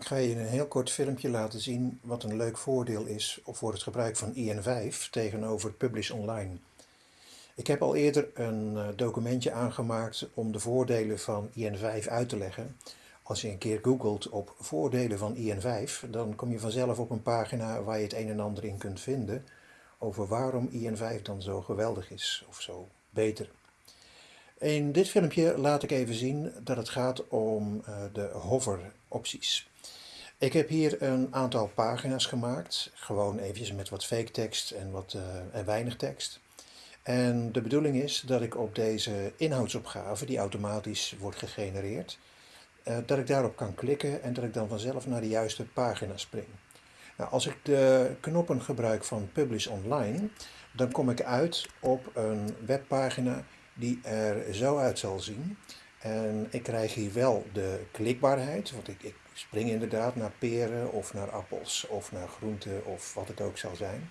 Ik ga je een heel kort filmpje laten zien wat een leuk voordeel is voor het gebruik van IN5 tegenover Publish Online. Ik heb al eerder een eh, documentje aangemaakt om de voordelen van IN5 uit te leggen. Als je een keer googelt op voordelen van IN5, dan kom je vanzelf op een pagina waar je het een en ander in kunt vinden over waarom IN5 dan zo geweldig is of zo beter. In dit filmpje laat ik even zien dat het gaat om uh, de hover opties. Ik heb hier een aantal pagina's gemaakt, gewoon eventjes met wat fake tekst en, wat, uh, en weinig tekst. En de bedoeling is dat ik op deze inhoudsopgave, die automatisch wordt gegenereerd, uh, dat ik daarop kan klikken en dat ik dan vanzelf naar de juiste pagina spring. Nou, als ik de knoppen gebruik van Publish Online, dan kom ik uit op een webpagina die er zo uit zal zien. En ik krijg hier wel de klikbaarheid, want ik, ik spring inderdaad naar peren of naar appels of naar groenten of wat het ook zal zijn.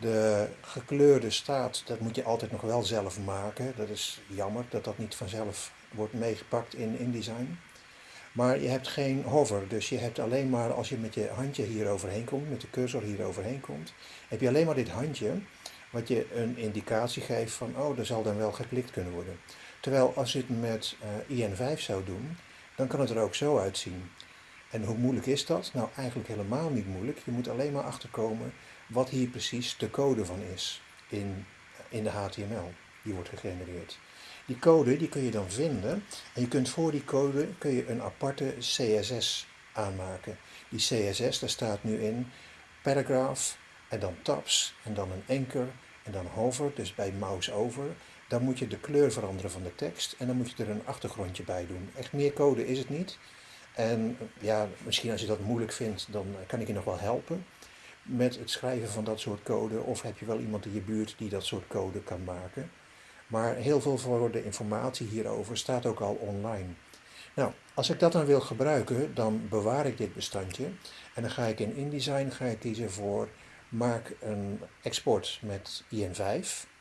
De gekleurde staat, dat moet je altijd nog wel zelf maken. Dat is jammer dat dat niet vanzelf wordt meegepakt in InDesign. Maar je hebt geen hover, dus je hebt alleen maar als je met je handje hier overheen komt, met de cursor hier overheen komt, heb je alleen maar dit handje wat je een indicatie geeft van, oh, er zal dan wel geklikt kunnen worden. Terwijl als je het met uh, IN5 zou doen, dan kan het er ook zo uitzien. En hoe moeilijk is dat? Nou, eigenlijk helemaal niet moeilijk. Je moet alleen maar achterkomen wat hier precies de code van is in, in de HTML die wordt gegenereerd. Die code die kun je dan vinden en je kunt voor die code kun je een aparte CSS aanmaken. Die CSS, daar staat nu in paragraph en dan tabs en dan een anchor en dan hover, dus bij mouse over. Dan moet je de kleur veranderen van de tekst en dan moet je er een achtergrondje bij doen. Echt meer code is het niet. En ja, misschien als je dat moeilijk vindt, dan kan ik je nog wel helpen met het schrijven van dat soort code. Of heb je wel iemand in je buurt die dat soort code kan maken. Maar heel veel voor de informatie hierover staat ook al online. Nou, als ik dat dan wil gebruiken, dan bewaar ik dit bestandje. En dan ga ik in InDesign ga ik kiezen voor maak een export met IN5.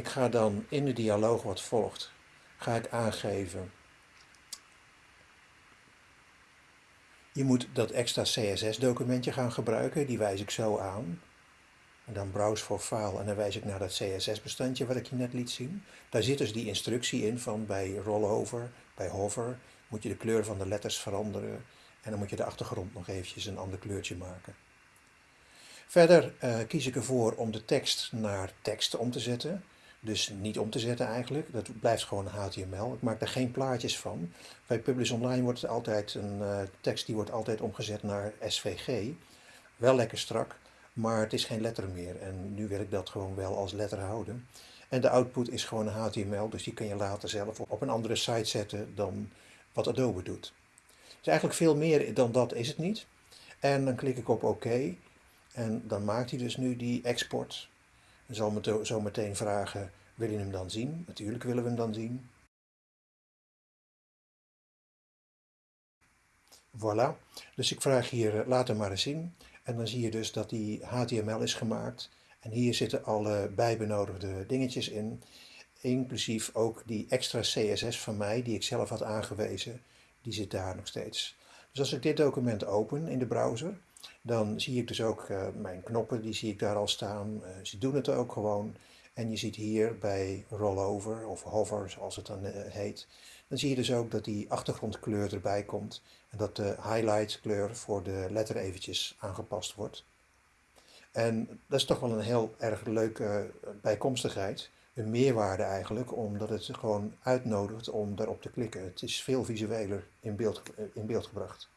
Ik ga dan in de dialoog wat volgt, ga ik aangeven Je moet dat extra CSS-documentje gaan gebruiken, die wijs ik zo aan. En dan browse voor file en dan wijs ik naar dat CSS-bestandje wat ik je net liet zien. Daar zit dus die instructie in van bij rollover, bij hover, moet je de kleur van de letters veranderen. En dan moet je de achtergrond nog eventjes een ander kleurtje maken. Verder uh, kies ik ervoor om de tekst naar tekst om te zetten. Dus niet om te zetten eigenlijk, dat blijft gewoon HTML. Ik maak daar geen plaatjes van. Bij Publish Online wordt het altijd een uh, tekst die wordt altijd omgezet naar SVG. Wel lekker strak, maar het is geen letter meer. En nu wil ik dat gewoon wel als letter houden. En de output is gewoon HTML, dus die kun je later zelf op een andere site zetten dan wat Adobe doet. Dus eigenlijk veel meer dan dat is het niet. En dan klik ik op OK. En dan maakt hij dus nu die export. En zal me zo meteen vragen, wil je hem dan zien? Natuurlijk willen we hem dan zien. Voilà. Dus ik vraag hier, eh, laat hem maar eens zien. En dan zie je dus dat die HTML is gemaakt. En hier zitten alle bijbenodigde dingetjes in. Inclusief ook die extra CSS van mij, die ik zelf had aangewezen. Die zit daar nog steeds. Dus als ik dit document open in de browser, dan zie ik dus ook uh, mijn knoppen, die zie ik daar al staan. Uh, ze doen het ook gewoon. En je ziet hier bij rollover of hover, zoals het dan uh, heet, dan zie je dus ook dat die achtergrondkleur erbij komt. En dat de highlight kleur voor de letter eventjes aangepast wordt. En dat is toch wel een heel erg leuke bijkomstigheid. Een meerwaarde eigenlijk, omdat het gewoon uitnodigt om daarop te klikken. Het is veel visueler in beeld, in beeld gebracht.